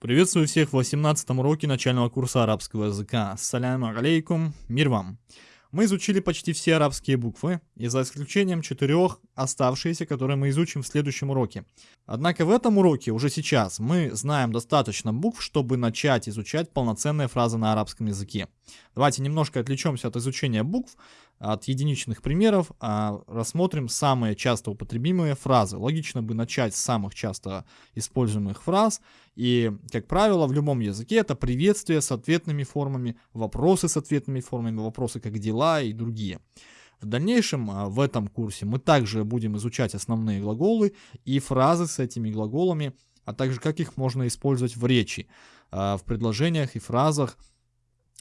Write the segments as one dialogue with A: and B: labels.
A: Приветствую всех в 18 уроке начального курса арабского языка. Ассаляму алейкум, мир вам. Мы изучили почти все арабские буквы, и за исключением четырех оставшиеся, которые мы изучим в следующем уроке. Однако в этом уроке, уже сейчас, мы знаем достаточно букв, чтобы начать изучать полноценные фразы на арабском языке. Давайте немножко отвлечемся от изучения букв, от единичных примеров, а рассмотрим самые часто употребимые фразы. Логично бы начать с самых часто используемых фраз, и, как правило, в любом языке это приветствие с ответными формами, вопросы с ответными формами, вопросы как дела и другие. В дальнейшем а, в этом курсе мы также будем изучать основные глаголы и фразы с этими глаголами, а также как их можно использовать в речи, а, в предложениях и фразах,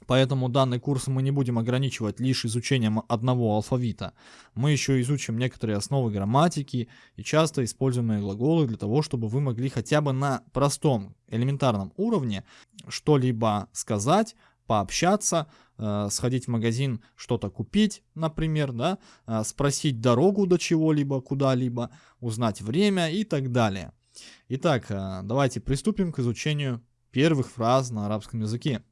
A: Поэтому данный курс мы не будем ограничивать лишь изучением одного алфавита. Мы еще изучим некоторые основы грамматики и часто используемые глаголы для того, чтобы вы могли хотя бы на простом, элементарном уровне что-либо сказать, пообщаться, э, сходить в магазин, что-то купить, например, да, э, спросить дорогу до чего-либо, куда-либо, узнать время и так далее. Итак, э, давайте приступим к изучению первых фраз на арабском языке.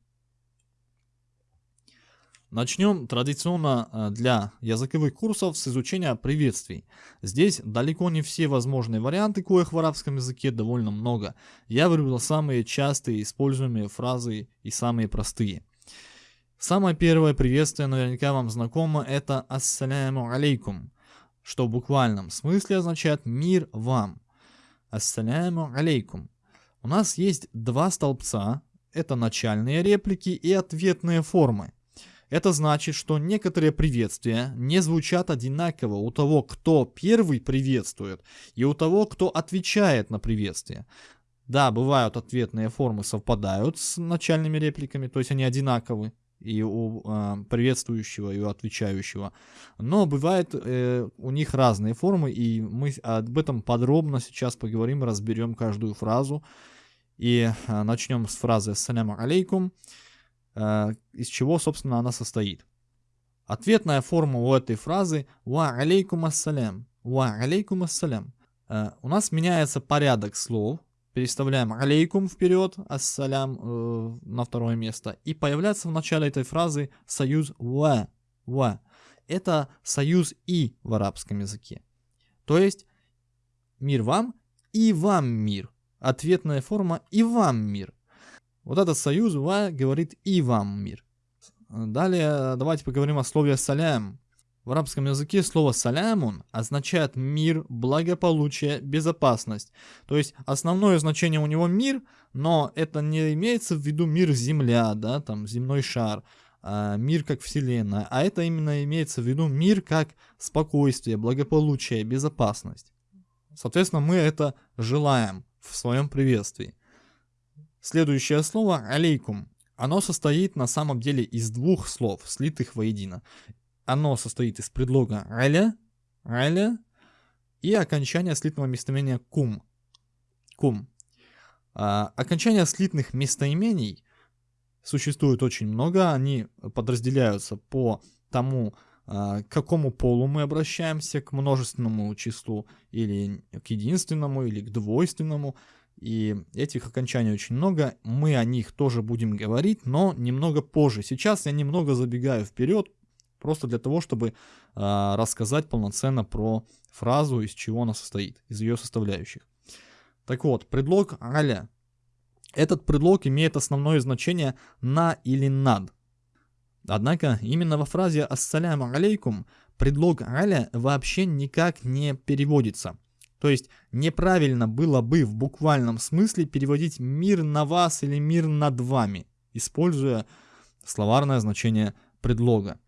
A: Начнем традиционно э, для языковых курсов с изучения приветствий. Здесь далеко не все возможные варианты, коих в арабском языке довольно много. Я выбрал самые частые используемые фразы и самые простые. Самое первое приветствие наверняка вам знакомо, это «Ассаляму алейкум», что в буквальном смысле означает «мир вам». «Ассаляму алейкум». У нас есть два столбца, это начальные реплики и ответные формы. Это значит, что некоторые приветствия не звучат одинаково у того, кто первый приветствует, и у того, кто отвечает на приветствие. Да, бывают ответные формы совпадают с начальными репликами, то есть они одинаковы и у э, приветствующего, и у отвечающего. Но бывает э, у них разные формы, и мы об этом подробно сейчас поговорим, разберем каждую фразу. И э, начнем с фразы «Ассаляму алейкум». Э, из чего, собственно, она состоит. Ответная форма у этой фразы «Ва алейкум ассалям». «Ва алейкум ассалям». Э, у нас меняется порядок слов. Переставляем алейкум вперед, ассалям э, на второе место. И появляется в начале этой фразы союз «ва». «ва». Это союз «и» в арабском языке. То есть мир вам и вам мир. Ответная форма и вам мир. Вот этот союз «ва» говорит «и вам мир». Далее давайте поговорим о слове «салям». В арабском языке слово «салямун» означает мир, благополучие, безопасность. То есть основное значение у него мир, но это не имеется в виду мир Земля, да, там земной шар, а мир как Вселенная, а это именно имеется в виду мир как спокойствие, благополучие, безопасность. Соответственно, мы это желаем в своем приветствии. Следующее слово «алейкум». Оно состоит на самом деле из двух слов, слитых воедино. Оно состоит из предлога «аля», «аля» и окончания слитного местоимения «кум». «Кум». А, окончания слитных местоимений существует очень много, они подразделяются по тому, а, к какому полу мы обращаемся, к множественному числу или к единственному, или к двойственному. И этих окончаний очень много, мы о них тоже будем говорить, но немного позже. Сейчас я немного забегаю вперед, просто для того, чтобы э, рассказать полноценно про фразу, из чего она состоит, из ее составляющих. Так вот, предлог «аля». Этот предлог имеет основное значение «на» или «над». Однако именно во фразе «ассаляму алейкум» предлог «аля» вообще никак не переводится – то есть неправильно было бы в буквальном смысле переводить «мир на вас» или «мир над вами», используя словарное значение предлога.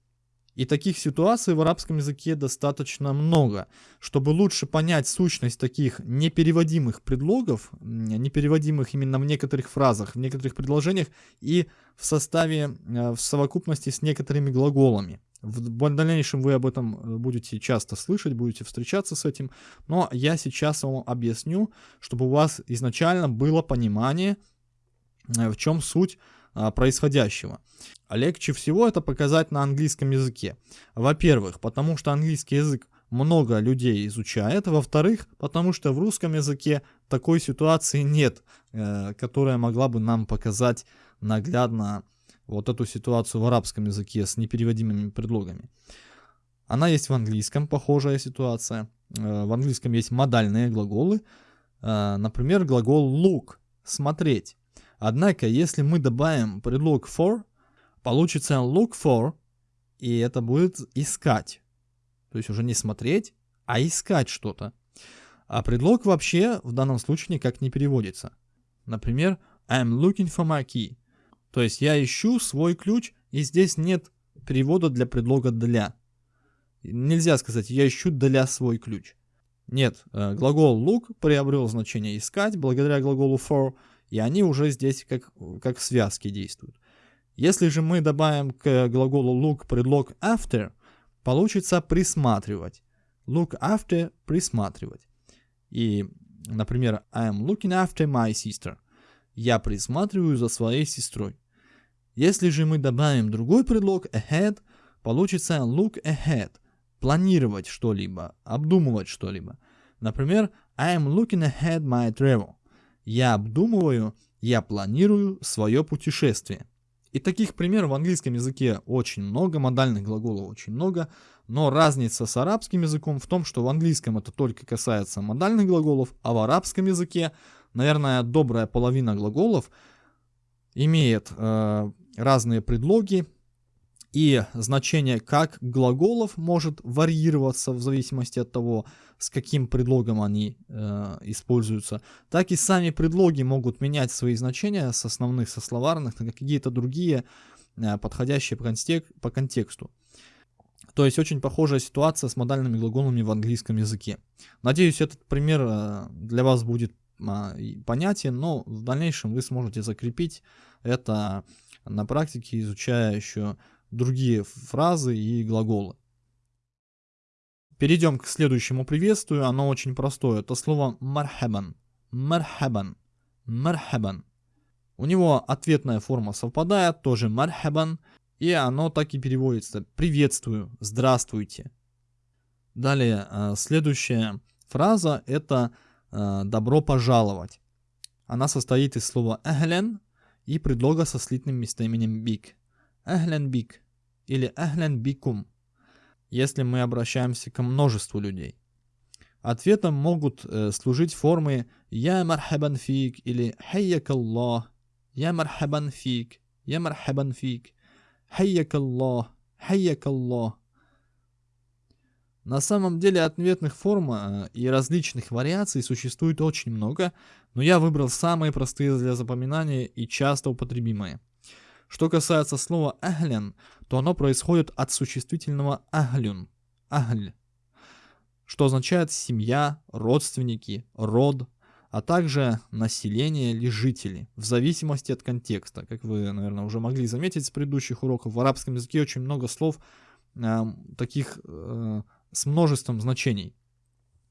A: И таких ситуаций в арабском языке достаточно много. Чтобы лучше понять сущность таких непереводимых предлогов, непереводимых именно в некоторых фразах, в некоторых предложениях и в составе, э, в совокупности с некоторыми глаголами. В дальнейшем вы об этом э, будете часто слышать, будете встречаться с этим. Но я сейчас вам объясню, чтобы у вас изначально было понимание, э, в чем суть а, происходящего. Легче всего это показать на английском языке. Во-первых, потому что английский язык много людей изучает, во-вторых, потому что в русском языке такой ситуации нет, э, которая могла бы нам показать наглядно вот эту ситуацию в арабском языке с непереводимыми предлогами. Она есть в английском, похожая ситуация. Э, в английском есть модальные глаголы, э, например, глагол look – смотреть. Однако, если мы добавим предлог for, получится look for, и это будет искать. То есть уже не смотреть, а искать что-то. А предлог вообще в данном случае никак не переводится. Например, I'm looking for my key. То есть я ищу свой ключ, и здесь нет перевода для предлога для. Нельзя сказать я ищу для свой ключ. Нет, э, глагол look приобрел значение искать благодаря глаголу for, и они уже здесь как, как связки действуют. Если же мы добавим к глаголу look предлог after, получится присматривать. Look after – присматривать. И, например, I am looking after my sister. Я присматриваю за своей сестрой. Если же мы добавим другой предлог ahead, получится look ahead – планировать что-либо, обдумывать что-либо. Например, I am looking ahead my travel. Я обдумываю, я планирую свое путешествие. И таких примеров в английском языке очень много, модальных глаголов очень много, но разница с арабским языком в том, что в английском это только касается модальных глаголов, а в арабском языке, наверное, добрая половина глаголов имеет э, разные предлоги, и значение как глаголов может варьироваться в зависимости от того, с каким предлогом они э, используются, так и сами предлоги могут менять свои значения с основных, со словарных на какие-то другие, э, подходящие по, контек по контексту. То есть очень похожая ситуация с модальными глаголами в английском языке. Надеюсь, этот пример э, для вас будет э, понятен, но в дальнейшем вы сможете закрепить это на практике, изучая еще другие фразы и глаголы. Перейдем к следующему приветствию, оно очень простое. Это слово мархабан. Мархабан. Мархабан. У него ответная форма совпадает, тоже мархабан, и оно так и переводится. Приветствую, здравствуйте. Далее, э, следующая фраза это э, добро пожаловать. Она состоит из слова эхлен и предлога со слитным местоименем бик. Эхлен бик или эхлен бикум, если мы обращаемся к множеству людей. Ответом могут э, служить формы «Я мархабан фик» или «Хайяк Аллах», «Я мархабан фик», «Я мархабан фик», «Хайяк Аллах», «Хайяк Аллах». На самом деле ответных форм э, и различных вариаций существует очень много, но я выбрал самые простые для запоминания и часто употребимые. Что касается слова «ахлян», то оно происходит от существительного «ахлюн» – «ахль», что означает семья, родственники, род, а также население или жители, в зависимости от контекста. Как вы, наверное, уже могли заметить с предыдущих уроков, в арабском языке очень много слов э, таких э, с множеством значений.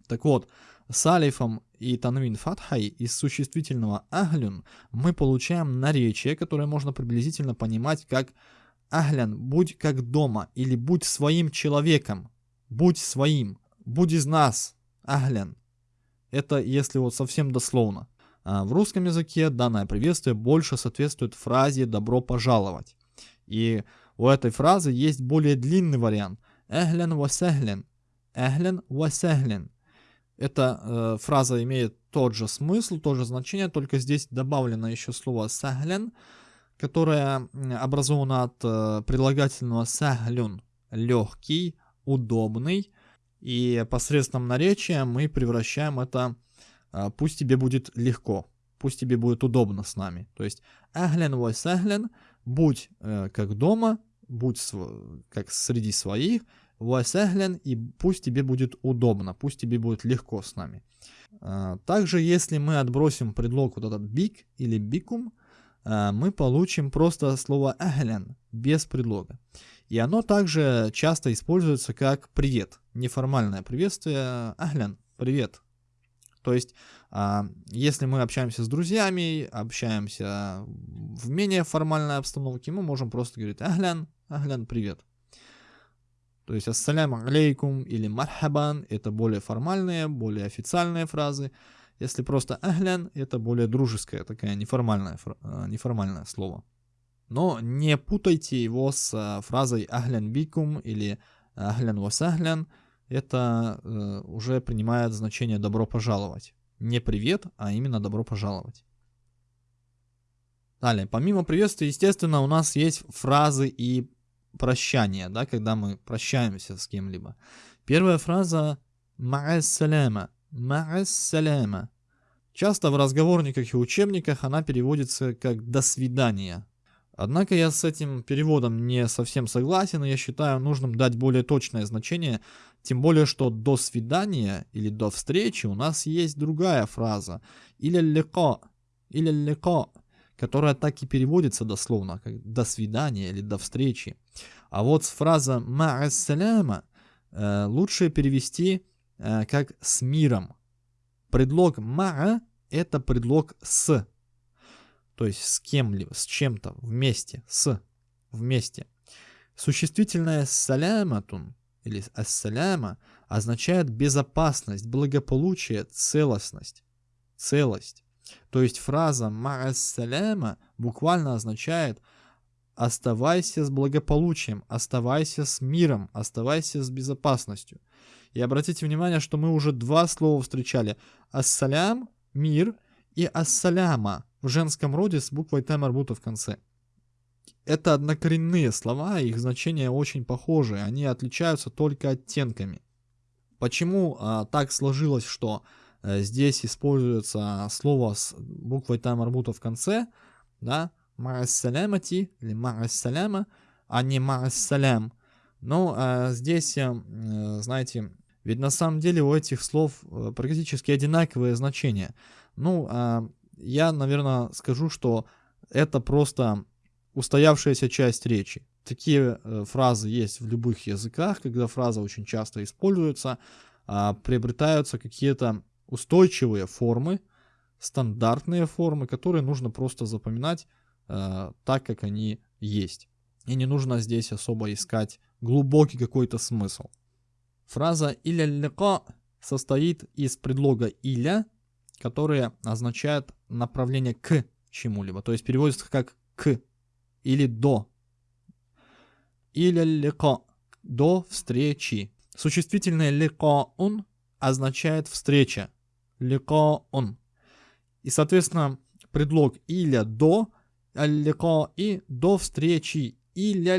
A: Так вот, с алифом и танвин фатхай из существительного ахлюн мы получаем наречие, которое можно приблизительно понимать как ахлян, будь как дома или будь своим человеком, будь своим, будь из нас, ахлян. Это если вот совсем дословно. А в русском языке данное приветствие больше соответствует фразе «добро пожаловать». И у этой фразы есть более длинный вариант. Эхлен васехлен. Эхлен васехлен. Эта э, фраза имеет тот же смысл, то же значение, только здесь добавлено еще слово «сахлен», которое образовано от э, прилагательного «сахлюн» — легкий, удобный, и посредством наречия мы превращаем это э, «пусть тебе будет легко», «пусть тебе будет удобно с нами». То есть «ахлен ва сахлен» — «будь э, как дома», «будь как среди своих», Васяглен, и пусть тебе будет удобно, пусть тебе будет легко с нами. А, также, если мы отбросим предлог вот этот big или бикум, а, мы получим просто слово ахлен без предлога. И оно также часто используется как привет, неформальное приветствие ахлен, привет. То есть, а, если мы общаемся с друзьями, общаемся в менее формальной обстановке, мы можем просто говорить ахлян, ахлян, привет. То есть ассаляму алейкум или мархабан это более формальные, более официальные фразы. Если просто ахлян, это более дружеское, такая неформальное, э, неформальное слово. Но не путайте его с э, фразой ахлян бикум или ахлян васахлян. Это э, уже принимает значение добро пожаловать. Не привет, а именно добро пожаловать. Далее, помимо приветствия, естественно, у нас есть фразы и прощания, да, когда мы прощаемся с кем-либо. Первая фраза «Ма'ассаляма», «Ма'ассаляма». Часто в разговорниках и учебниках она переводится как «до свидания». Однако я с этим переводом не совсем согласен, и я считаю нужным дать более точное значение, тем более, что «до свидания» или «до встречи» у нас есть другая фраза «или леко», «или леко», которая так и переводится дословно, как «до свидания» или «до встречи». А вот фраза «ма'ассаляма» э, лучше перевести э, как «с миром». Предлог «ма'a» — это предлог «с», то есть с кем-либо, с чем-то, вместе, с, вместе. Существительное «саляматун» или «ассаляма» означает безопасность, благополучие, целостность, целость. То есть фраза «ма'ассаляма» буквально означает «оставайся с благополучием», «оставайся с миром», «оставайся с безопасностью». И обратите внимание, что мы уже два слова встречали. «Ассалям» — «мир» и «ассаляма» в женском роде с буквой «т» марбута в конце. Это однокоренные слова, их значения очень похожи, они отличаются только оттенками. Почему а, так сложилось, что здесь используется слово с буквой там арбута в конце, да, ма'ассалямати или ма'ассаляма, а не ма'ассалям. Но э, здесь, э, знаете, ведь на самом деле у этих слов э, практически одинаковые значения. Ну, э, я, наверное, скажу, что это просто устоявшаяся часть речи. Такие э, фразы есть в любых языках, когда фраза очень часто используется, э, приобретаются какие-то устойчивые формы, стандартные формы, которые нужно просто запоминать э, так, как они есть. И не нужно здесь особо искать глубокий какой-то смысл. Фраза «иля лика» состоит из предлога «иля», которое означает направление к чему-либо, то есть переводится как «к» или «до». «Иля лика» — «до встречи». Существительное «ликаун» означает «встреча», он И, соответственно, предлог иля до и до встречи иля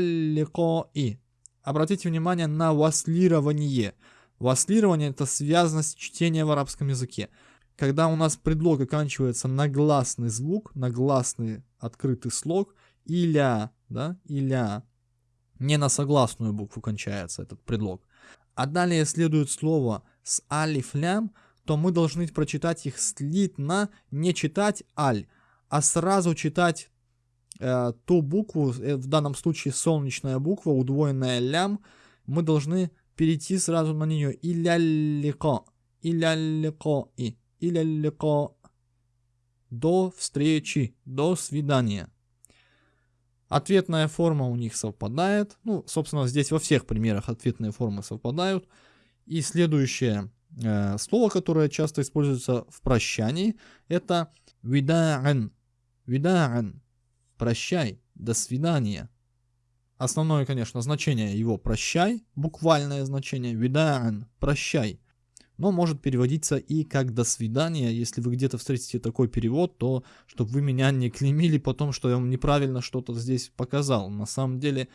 A: и. Обратите внимание на васлирование. Васлирование это связанность чтения в арабском языке. Когда у нас предлог оканчивается на гласный звук, на гласный открытый слог, иля, да, иля, не на согласную букву кончается этот предлог. А далее следует слово с алиф-лям, то мы должны прочитать их слитно, не читать аль, а сразу читать э, ту букву, э, в данном случае солнечная буква, удвоенная лям, мы должны перейти сразу на нее. Иляллико, иляллико и, иляллико. До встречи, до свидания. Ответная форма у них совпадает. Ну, собственно, здесь во всех примерах ответные формы совпадают. И следующее Э, слово, которое часто используется в прощании, это вида'ан. Вида'ан. Прощай. До свидания. Основное, конечно, значение его прощай, буквальное значение вида'ан. Прощай. Но может переводиться и как до свидания. Если вы где-то встретите такой перевод, то чтобы вы меня не клеймили потом, что я вам неправильно что-то здесь показал. На самом деле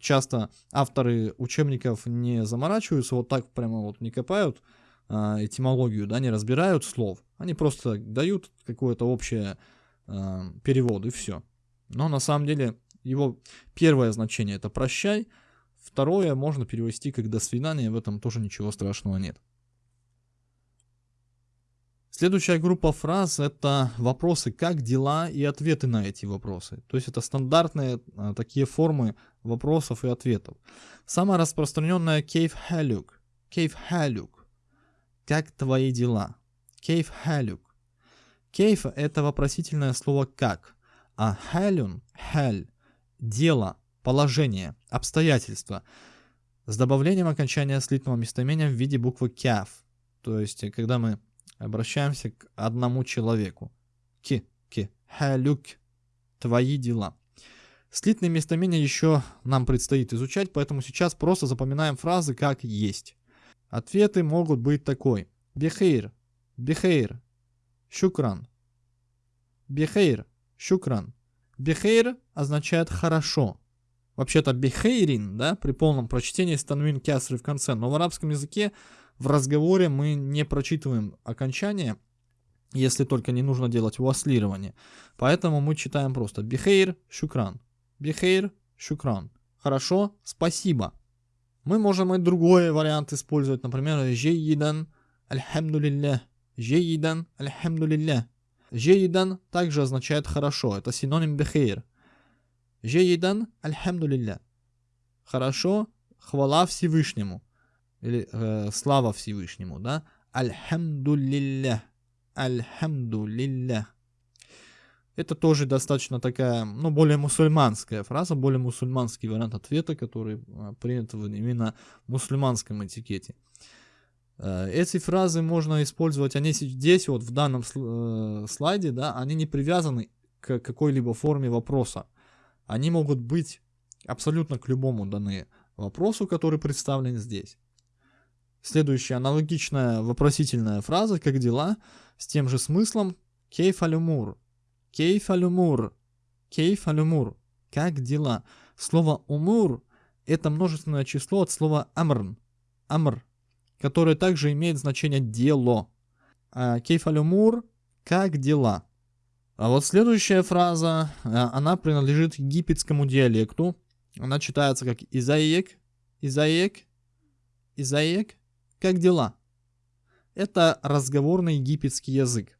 A: часто авторы учебников не заморачиваются, вот так прямо вот не копают а, этимологию, да, не разбирают слов. Они просто дают какое-то общее а, перевод и все. Но на самом деле его первое значение это прощай, второе можно перевести как до свидания, в этом тоже ничего страшного нет. Следующая группа фраз это вопросы «как дела?» и ответы на эти вопросы. То есть это стандартные а, такие формы вопросов и ответов. Самая распространенная «кейф халюк». «Кейф халюк». «Как твои дела?» «Кейф халюк». «Кейф» это вопросительное слово «как», а «халюн» – «халь» – дело, положение, обстоятельства. с добавлением окончания слитного местоимения в виде буквы кяв. То есть, э, когда мы обращаемся к одному человеку. Ки, ки, халюк, твои дела. Слитные местоимения еще нам предстоит изучать, поэтому сейчас просто запоминаем фразы как есть. Ответы могут быть такой. Бехейр, бехейр, шукран. Бехейр, шукран. Бехейр означает хорошо. Вообще-то бехейрин, да, при полном прочтении станвин кясры в конце. Но в арабском языке в разговоре мы не прочитываем окончание, если только не нужно делать уаслирование. Поэтому мы читаем просто бихейр, шукран. Бихейр, шукран. Хорошо, спасибо. Мы можем и другой вариант использовать, например, жейидан, альхамдулилля. Жейидан, альхамдулилля. Жейидан также означает хорошо, это синоним бихейр. Жейидан, альхамдулилля. Хорошо, хвала Всевышнему. Или э, слава Всевышнему, да? Альхамдулилля. Это тоже достаточно такая, ну, более мусульманская фраза, более мусульманский вариант ответа, который а, принят в именно мусульманском этикете. Э, эти фразы можно использовать, они здесь, вот в данном э, слайде, да, они не привязаны к какой-либо форме вопроса. Они могут быть абсолютно к любому даны вопросу, который представлен здесь. Следующая аналогичная вопросительная фраза «Как дела?» с тем же смыслом «Кейф алюмур» Кейф алюмур. Кейф алюмур. Как дела? Слово умур – это множественное число от слова амрн. Амр, которое также имеет значение дело. А кейф алюмур – как дела? А вот следующая фраза, а, она принадлежит египетскому диалекту. Она читается как Изаек, Изаек, Изаек, как дела? Это разговорный египетский язык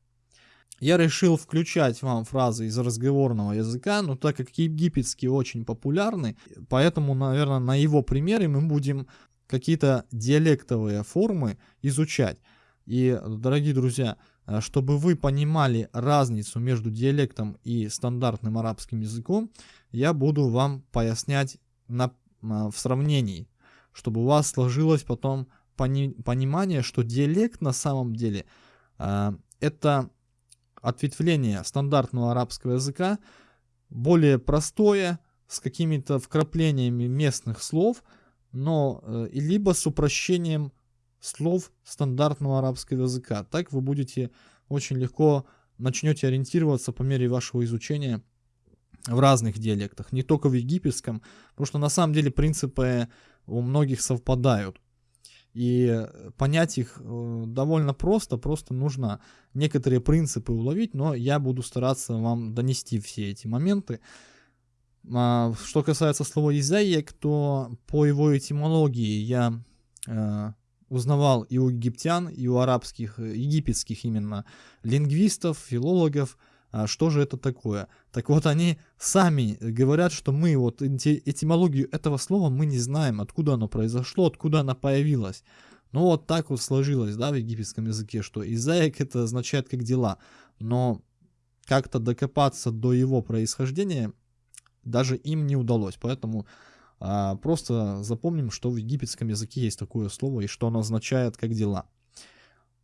A: я решил включать вам фразы из разговорного языка, но так как египетский очень популярный, поэтому, наверное, на его примере мы будем какие-то диалектовые формы изучать. И, дорогие друзья, чтобы вы понимали разницу между диалектом и стандартным арабским языком, я буду вам пояснять на, в сравнении, чтобы у вас сложилось потом пони, понимание, что диалект на самом деле э, это ответвление стандартного арабского языка, более простое, с какими-то вкраплениями местных слов, но э, либо с упрощением слов стандартного арабского языка. Так вы будете очень легко начнете ориентироваться по мере вашего изучения в разных диалектах, не только в египетском, потому что на самом деле принципы у многих совпадают. И понять их э, довольно просто, просто нужно некоторые принципы уловить, но я буду стараться вам донести все эти моменты. А, что касается слова «изаек», то по его этимологии я э, узнавал и у египтян, и у арабских, э, египетских именно лингвистов, филологов, а что же это такое? Так вот, они сами говорят, что мы вот этимологию этого слова мы не знаем, откуда оно произошло, откуда оно появилось. Ну вот так вот сложилось, да, в египетском языке, что изаик это означает как дела, но как-то докопаться до его происхождения даже им не удалось, поэтому а, просто запомним, что в египетском языке есть такое слово и что оно означает как дела.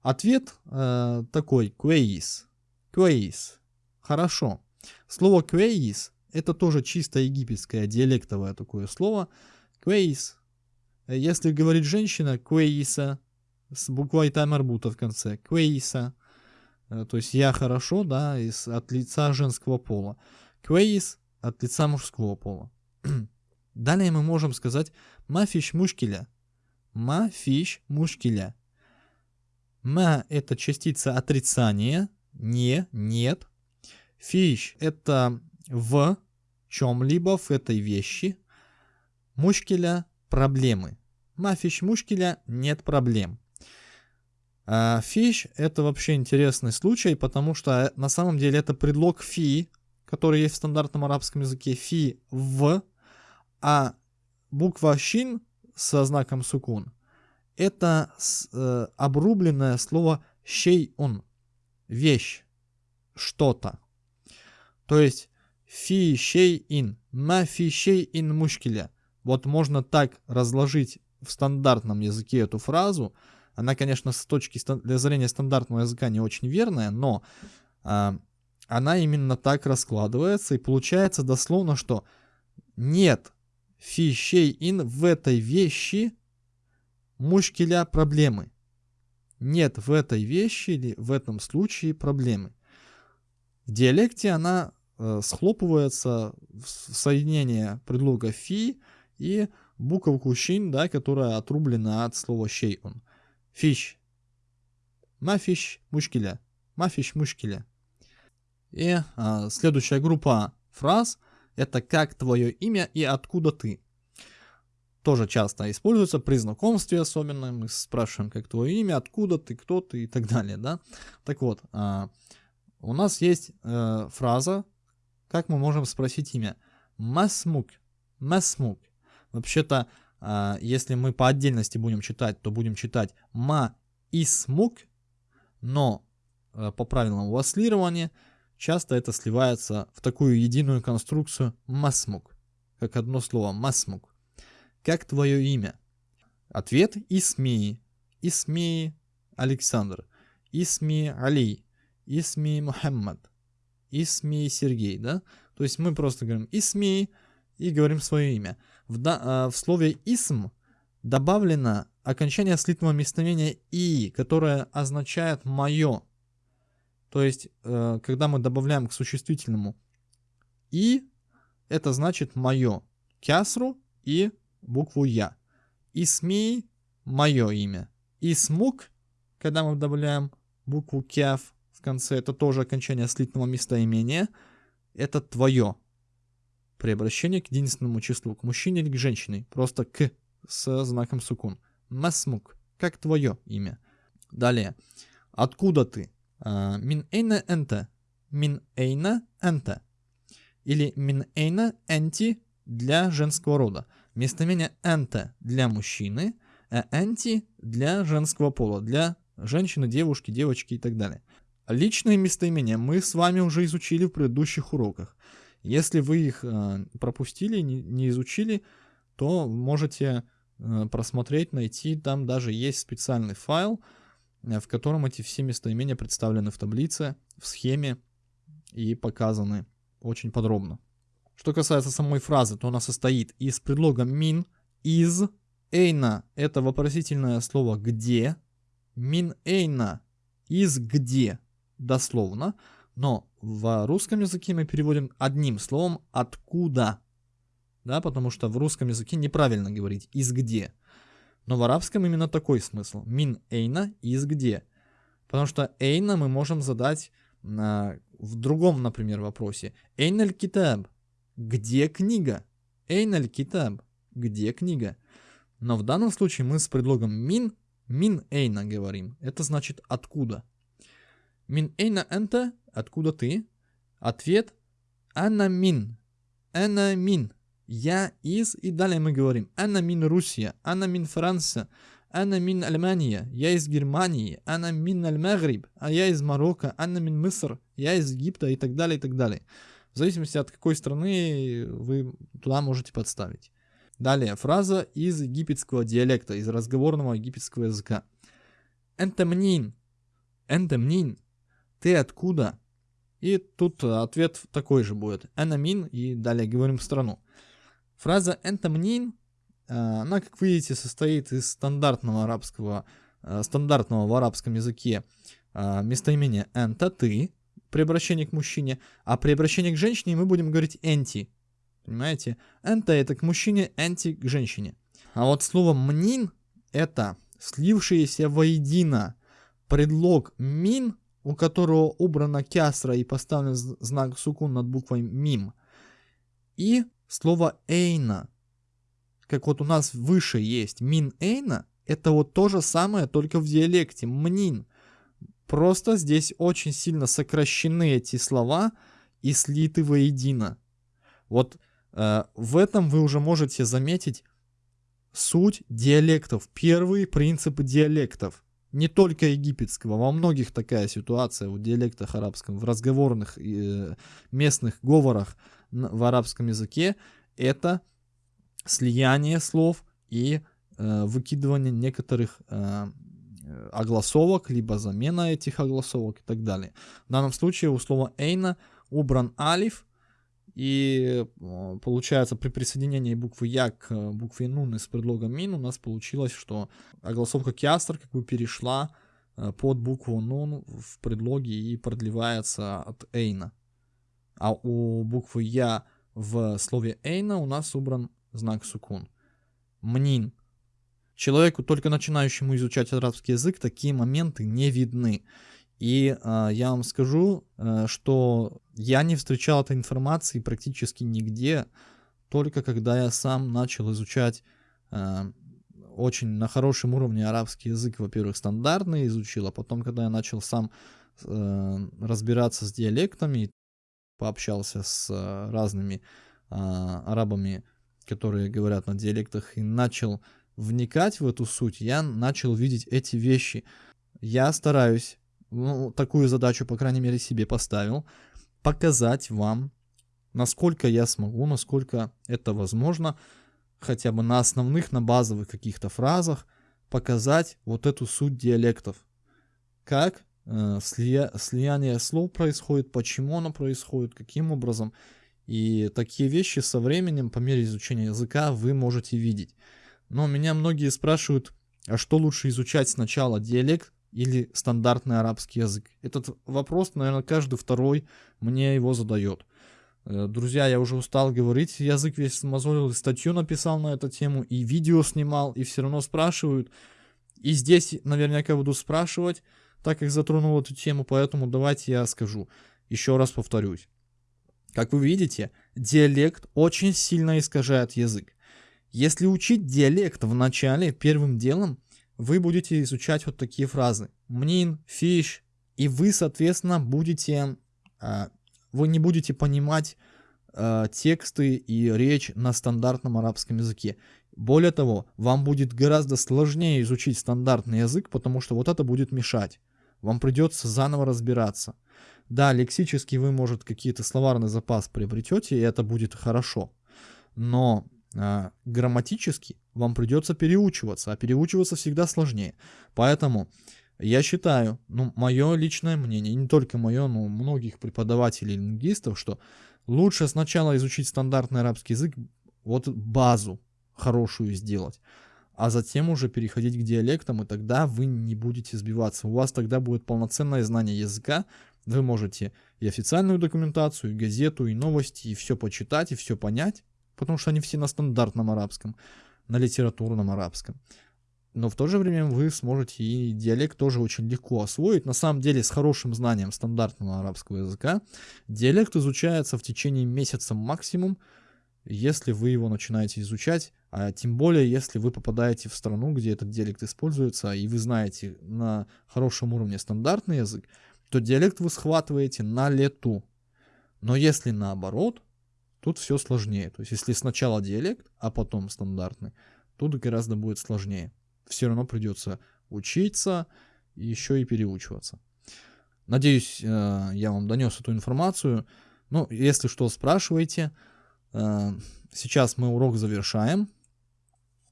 A: Ответ э, такой, квейс, квейс, Хорошо. Слово квейс это тоже чисто египетское диалектовое такое слово. Квейс. Если говорит женщина, квейса, с буквой тамарбута в конце, квейса. Э, то есть я хорошо, да, из, от лица женского пола. Квейс от лица мужского пола. Далее мы можем сказать мафиш мушкиля. Мафиш мушкиля. Ма это частица отрицания, не, нет, Фиш – это в чем-либо, в этой вещи. Мушкеля – проблемы. Мафиш мушкеля – нет проблем. А это вообще интересный случай, потому что э, на самом деле это предлог фи, который есть в стандартном арабском языке, фи в, а буква щин со знаком сукун – это э, обрубленное слово щей он, вещь, что-то. То есть фи шей ин, ма фи шей ин мушкиля. Вот можно так разложить в стандартном языке эту фразу, она, конечно, с точки зрения стандартного языка не очень верная, но э, она именно так раскладывается, и получается дословно, что нет фищей ин в этой вещи мушкеля проблемы. Нет в этой вещи или в этом случае проблемы. В диалекте она э, схлопывается в соединение предлога фи и буковку щин, да, которая отрублена от слова шейун. Фиш. Мафиш мушкеля. Мафиш мушкеля. И а, следующая группа фраз это как твое имя и откуда ты. Тоже часто используется при знакомстве особенно. Мы спрашиваем, как твое имя, откуда ты, кто ты и так далее. Да? Так вот, а, у нас есть э, фраза, как мы можем спросить имя. Масмук. Масмук. Вообще-то, э, если мы по отдельности будем читать, то будем читать ма исмук, но э, по правилам васлирования часто это сливается в такую единую конструкцию масмук, как одно слово масмук. Как твое имя? Ответ Исми. Исми Александр. Исми Али. Исми Мухаммад. Исми Сергей, да? То есть мы просто говорим Исми и говорим свое имя. В, да, в слове Исм добавлено окончание слитного местоимения И, которое означает «мое». То есть, э, когда мы добавляем к существительному «и», это значит «мое». Кясру и букву «я». Исми – мое имя. Исмук, когда мы добавляем букву «кяв» конце, это тоже окончание слитного местоимения. Это твое. При обращении к единственному числу, к мужчине или к женщине. Просто «к» с знаком сукун. Масмук. Как твое имя. Далее. Откуда ты? А, мин эйна энта. Мин эйна энта. Или мин эйна энти для женского рода. Местоимение энта для мужчины, а энти для женского пола, для женщины, девушки, девочки и так далее. Личные местоимения мы с вами уже изучили в предыдущих уроках. Если вы их э, пропустили, не, изучили, то можете э, просмотреть, найти. Там даже есть специальный файл, э, в котором эти все местоимения представлены в таблице, в схеме и показаны очень подробно. Что касается самой фразы, то она состоит из предлога min, из, эйна — это вопросительное слово где, min эйна — из где, дословно, но в русском языке мы переводим одним словом откуда, да, потому что в русском языке неправильно говорить из где. Но в арабском именно такой смысл. Мин эйна из где. Потому что эйна мы можем задать на, в другом, например, вопросе. Эйналь китаб. Где книга? Эйналь китаб. Где книга? Но в данном случае мы с предлогом мин, мин эйна говорим. Это значит откуда. Мин эйна энта, откуда ты? Ответ Анна мин. Анна мин. Я из, и далее мы говорим. Анна мин Русия. Анна мин Франция. Анна мин Германия. Я из Германии. Анна мин Аль-Магриб. А я из Марокко. Анна мин Мыср. Я из Египта и так далее, и так далее. В зависимости от какой страны вы туда можете подставить. Далее, фраза из египетского диалекта, из разговорного египетского языка. Энтемнин. Энтемнин. Ты откуда? И тут ответ такой же будет. Энамин. И далее говорим страну. Фраза энтемнин, э, она, как видите, состоит из стандартного арабского, э, стандартного в арабском языке э, местоимения энта, ты, при обращении к мужчине, а при обращении к женщине мы будем говорить энти. Понимаете? Энта это к мужчине, энти к женщине. А вот слово мнин это слившиеся воедино предлог мин, у которого убрана кясра и поставлен знак сукун над буквой мим. И слово эйна, как вот у нас выше есть мин эйна, это вот то же самое, только в диалекте мнин. Просто здесь очень сильно сокращены эти слова и слиты воедино. Вот э, в этом вы уже можете заметить суть диалектов, первые принципы диалектов. Не только египетского, во многих такая ситуация в диалектах арабском, в разговорных э, местных говорах в арабском языке, это слияние слов и э, выкидывание некоторых э, огласовок, либо замена этих огласовок и так далее. В данном случае у слова эйна убран алиф, и э, получается при присоединении буквы я к э, букве нун из предлога мин у нас получилось, что огласовка киастер как бы перешла э, под букву нун в предлоге и продлевается от эйна. А у буквы я в слове эйна у нас убран знак сукун. Мнин. Человеку, только начинающему изучать арабский язык, такие моменты не видны. И э, я вам скажу, э, что я не встречал этой информации практически нигде, только когда я сам начал изучать э, очень на хорошем уровне арабский язык, во-первых, стандартный изучил, а потом, когда я начал сам э, разбираться с диалектами, пообщался с э, разными э, арабами, которые говорят на диалектах, и начал вникать в эту суть, я начал видеть эти вещи. Я стараюсь ну, такую задачу, по крайней мере, себе поставил, показать вам, насколько я смогу, насколько это возможно, хотя бы на основных, на базовых каких-то фразах, показать вот эту суть диалектов. Как э, слия, слияние слов происходит, почему оно происходит, каким образом. И такие вещи со временем, по мере изучения языка, вы можете видеть. Но меня многие спрашивают, а что лучше изучать сначала, диалект или стандартный арабский язык? Этот вопрос, наверное, каждый второй мне его задает. Э, друзья, я уже устал говорить, язык весь смазолил, статью написал на эту тему, и видео снимал, и все равно спрашивают. И здесь наверняка буду спрашивать, так как затронул эту тему, поэтому давайте я скажу. Еще раз повторюсь. Как вы видите, диалект очень сильно искажает язык. Если учить диалект в начале, первым делом вы будете изучать вот такие фразы. Мнин, фиш, и вы, соответственно, будете, а, вы не будете понимать а, тексты и речь на стандартном арабском языке. Более того, вам будет гораздо сложнее изучить стандартный язык, потому что вот это будет мешать. Вам придется заново разбираться. Да, лексически вы, может, какие-то словарный запас приобретете, и это будет хорошо. Но грамматически вам придется переучиваться, а переучиваться всегда сложнее. Поэтому я считаю, ну, мое личное мнение, не только мое, но многих преподавателей лингвистов, что лучше сначала изучить стандартный арабский язык, вот базу хорошую сделать, а затем уже переходить к диалектам, и тогда вы не будете сбиваться. У вас тогда будет полноценное знание языка, вы можете и официальную документацию, и газету, и новости, и все почитать, и все понять, потому что они все на стандартном арабском, на литературном арабском. Но в то же время вы сможете и диалект тоже очень легко освоить. На самом деле с хорошим знанием стандартного арабского языка диалект изучается в течение месяца максимум, если вы его начинаете изучать, а тем более если вы попадаете в страну, где этот диалект используется, и вы знаете на хорошем уровне стандартный язык, то диалект вы схватываете на лету. Но если наоборот, Тут все сложнее. То есть, если сначала диалект, а потом стандартный, тут гораздо будет сложнее. Все равно придется учиться еще и переучиваться. Надеюсь, э, я вам донес эту информацию. Ну, если что, спрашивайте. Э, сейчас мы урок завершаем.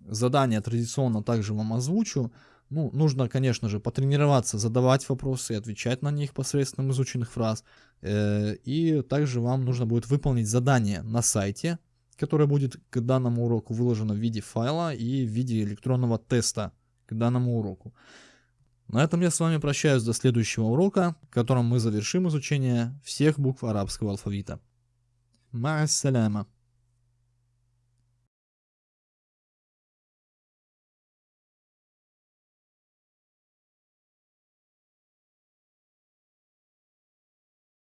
A: Задание традиционно также вам озвучу. Ну, нужно, конечно же, потренироваться, задавать вопросы и отвечать на них посредством изученных фраз. Э, и также вам нужно будет выполнить задание на сайте, которое будет к данному уроку выложено в виде файла и в виде электронного теста к данному уроку. На этом я с вами прощаюсь до следующего урока, в котором мы завершим изучение всех букв арабского алфавита. Ма